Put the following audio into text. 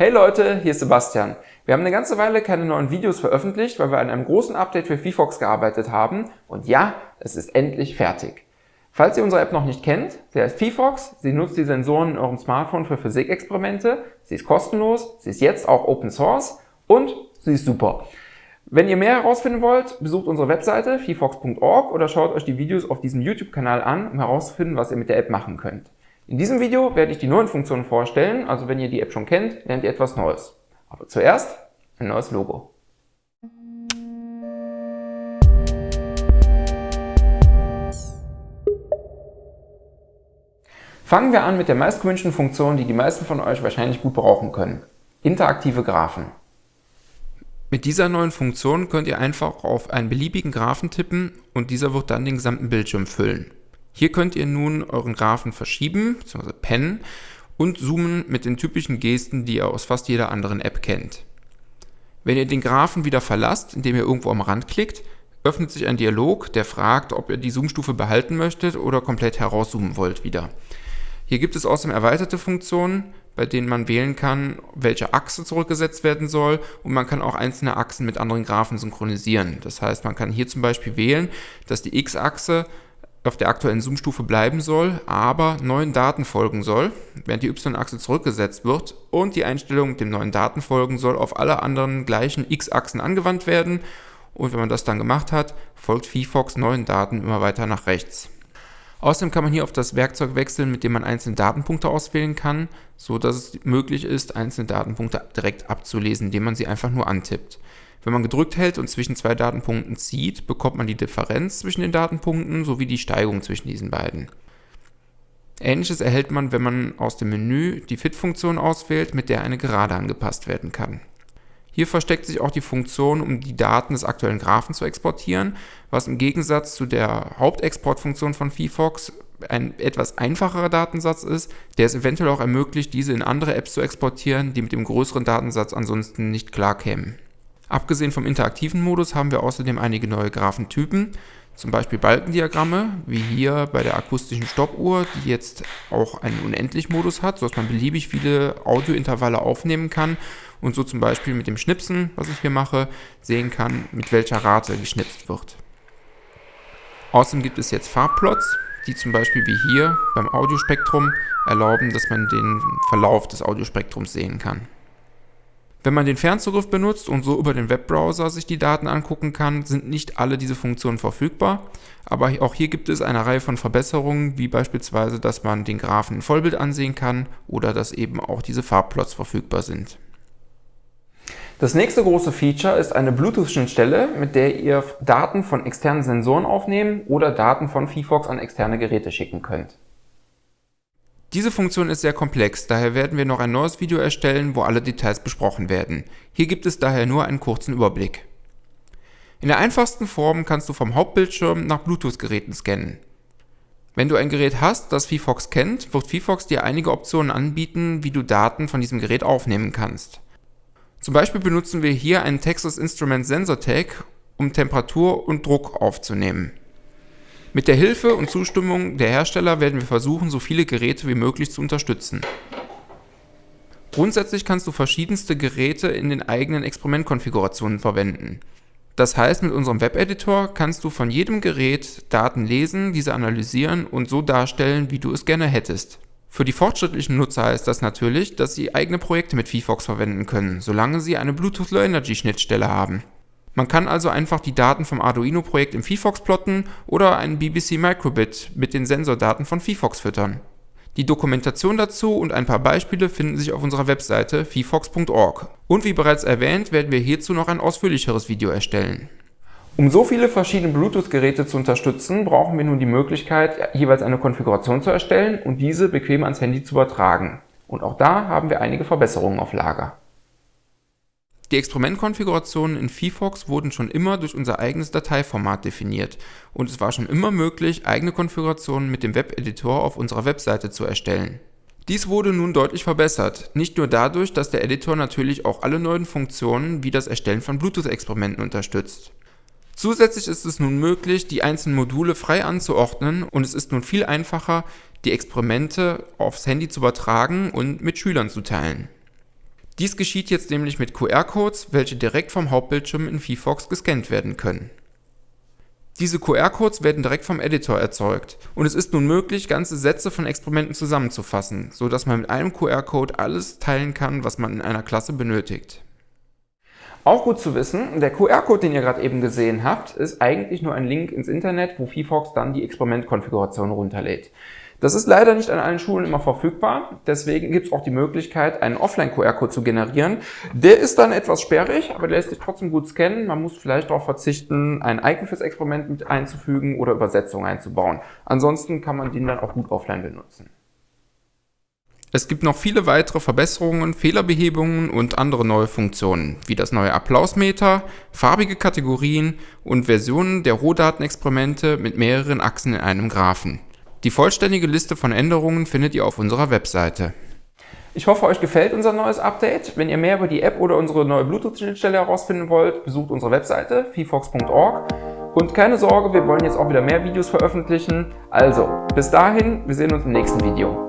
Hey Leute, hier ist Sebastian. Wir haben eine ganze Weile keine neuen Videos veröffentlicht, weil wir an einem großen Update für VFox gearbeitet haben. Und ja, es ist endlich fertig. Falls ihr unsere App noch nicht kennt, sie heißt VFox, sie nutzt die Sensoren in eurem Smartphone für Physikexperimente, sie ist kostenlos, sie ist jetzt auch Open Source und sie ist super. Wenn ihr mehr herausfinden wollt, besucht unsere Webseite vfox.org oder schaut euch die Videos auf diesem YouTube-Kanal an, um herauszufinden, was ihr mit der App machen könnt. In diesem Video werde ich die neuen Funktionen vorstellen, also wenn ihr die App schon kennt, lernt ihr etwas Neues. Aber zuerst ein neues Logo. Fangen wir an mit der meistgewünschten Funktion, die die meisten von euch wahrscheinlich gut brauchen können. Interaktive Graphen. Mit dieser neuen Funktion könnt ihr einfach auf einen beliebigen Graphen tippen und dieser wird dann den gesamten Bildschirm füllen. Hier könnt ihr nun euren Graphen verschieben bzw. pennen und zoomen mit den typischen Gesten, die ihr aus fast jeder anderen App kennt. Wenn ihr den Graphen wieder verlasst, indem ihr irgendwo am Rand klickt, öffnet sich ein Dialog, der fragt, ob ihr die Zoomstufe behalten möchtet oder komplett herauszoomen wollt wieder. Hier gibt es außerdem erweiterte Funktionen, bei denen man wählen kann, welche Achse zurückgesetzt werden soll und man kann auch einzelne Achsen mit anderen Graphen synchronisieren. Das heißt, man kann hier zum Beispiel wählen, dass die X-Achse auf der aktuellen Zoom-Stufe bleiben soll, aber neuen Daten folgen soll, während die Y-Achse zurückgesetzt wird und die Einstellung dem neuen Daten folgen soll auf alle anderen gleichen X-Achsen angewandt werden und wenn man das dann gemacht hat, folgt VFox neuen Daten immer weiter nach rechts. Außerdem kann man hier auf das Werkzeug wechseln, mit dem man einzelne Datenpunkte auswählen kann, so dass es möglich ist, einzelne Datenpunkte direkt abzulesen, indem man sie einfach nur antippt. Wenn man gedrückt hält und zwischen zwei Datenpunkten zieht, bekommt man die Differenz zwischen den Datenpunkten sowie die Steigung zwischen diesen beiden. Ähnliches erhält man, wenn man aus dem Menü die Fit-Funktion auswählt, mit der eine Gerade angepasst werden kann. Hier versteckt sich auch die Funktion, um die Daten des aktuellen Graphen zu exportieren, was im Gegensatz zu der Hauptexportfunktion von VFox ein etwas einfacherer Datensatz ist, der es eventuell auch ermöglicht, diese in andere Apps zu exportieren, die mit dem größeren Datensatz ansonsten nicht klarkämen. Abgesehen vom interaktiven Modus haben wir außerdem einige neue Graphentypen, zum Beispiel Balkendiagramme, wie hier bei der akustischen Stoppuhr, die jetzt auch einen Unendlich-Modus hat, sodass man beliebig viele Audiointervalle aufnehmen kann und so zum Beispiel mit dem Schnipsen, was ich hier mache, sehen kann, mit welcher Rate geschnipst wird. Außerdem gibt es jetzt Farbplots, die zum Beispiel wie hier beim Audiospektrum erlauben, dass man den Verlauf des Audiospektrums sehen kann. Wenn man den Fernzugriff benutzt und so über den Webbrowser sich die Daten angucken kann, sind nicht alle diese Funktionen verfügbar, aber auch hier gibt es eine Reihe von Verbesserungen, wie beispielsweise, dass man den Graphen in Vollbild ansehen kann oder dass eben auch diese Farbplots verfügbar sind. Das nächste große Feature ist eine Bluetooth-Schnittstelle, mit der ihr Daten von externen Sensoren aufnehmen oder Daten von VFox an externe Geräte schicken könnt. Diese Funktion ist sehr komplex, daher werden wir noch ein neues Video erstellen, wo alle Details besprochen werden. Hier gibt es daher nur einen kurzen Überblick. In der einfachsten Form kannst du vom Hauptbildschirm nach Bluetooth-Geräten scannen. Wenn du ein Gerät hast, das VFox kennt, wird VFox dir einige Optionen anbieten, wie du Daten von diesem Gerät aufnehmen kannst. Zum Beispiel benutzen wir hier einen Texas Instruments Sensor Tag, um Temperatur und Druck aufzunehmen. Mit der Hilfe und Zustimmung der Hersteller werden wir versuchen, so viele Geräte wie möglich zu unterstützen. Grundsätzlich kannst du verschiedenste Geräte in den eigenen Experimentkonfigurationen verwenden. Das heißt, mit unserem Webeditor kannst du von jedem Gerät Daten lesen, diese analysieren und so darstellen, wie du es gerne hättest. Für die fortschrittlichen Nutzer heißt das natürlich, dass sie eigene Projekte mit VFox verwenden können, solange sie eine Bluetooth Low Energy Schnittstelle haben. Man kann also einfach die Daten vom Arduino-Projekt im VFox plotten oder einen BBC Microbit mit den Sensordaten von VFox füttern. Die Dokumentation dazu und ein paar Beispiele finden sich auf unserer Webseite vfox.org. Und wie bereits erwähnt, werden wir hierzu noch ein ausführlicheres Video erstellen. Um so viele verschiedene Bluetooth-Geräte zu unterstützen, brauchen wir nun die Möglichkeit, jeweils eine Konfiguration zu erstellen und diese bequem ans Handy zu übertragen. Und auch da haben wir einige Verbesserungen auf Lager. Die Experimentkonfigurationen in VFox wurden schon immer durch unser eigenes Dateiformat definiert und es war schon immer möglich, eigene Konfigurationen mit dem Webeditor auf unserer Webseite zu erstellen. Dies wurde nun deutlich verbessert, nicht nur dadurch, dass der Editor natürlich auch alle neuen Funktionen wie das Erstellen von Bluetooth-Experimenten unterstützt. Zusätzlich ist es nun möglich, die einzelnen Module frei anzuordnen und es ist nun viel einfacher, die Experimente aufs Handy zu übertragen und mit Schülern zu teilen. Dies geschieht jetzt nämlich mit QR-Codes, welche direkt vom Hauptbildschirm in VFox gescannt werden können. Diese QR-Codes werden direkt vom Editor erzeugt und es ist nun möglich, ganze Sätze von Experimenten zusammenzufassen, so dass man mit einem QR-Code alles teilen kann, was man in einer Klasse benötigt. Auch gut zu wissen, der QR-Code, den ihr gerade eben gesehen habt, ist eigentlich nur ein Link ins Internet, wo VFox dann die Experimentkonfiguration runterlädt. Das ist leider nicht an allen Schulen immer verfügbar, deswegen gibt es auch die Möglichkeit, einen Offline-QR-Code zu generieren. Der ist dann etwas sperrig, aber der lässt sich trotzdem gut scannen. Man muss vielleicht darauf verzichten, ein Icon fürs Experiment mit einzufügen oder Übersetzung einzubauen. Ansonsten kann man den dann auch gut offline benutzen. Es gibt noch viele weitere Verbesserungen, Fehlerbehebungen und andere neue Funktionen, wie das neue Applausmeter, farbige Kategorien und Versionen der Rohdatenexperimente mit mehreren Achsen in einem Graphen. Die vollständige Liste von Änderungen findet ihr auf unserer Webseite. Ich hoffe, euch gefällt unser neues Update. Wenn ihr mehr über die App oder unsere neue Bluetooth-Schnittstelle herausfinden wollt, besucht unsere Webseite vfox.org. Und keine Sorge, wir wollen jetzt auch wieder mehr Videos veröffentlichen. Also, bis dahin, wir sehen uns im nächsten Video.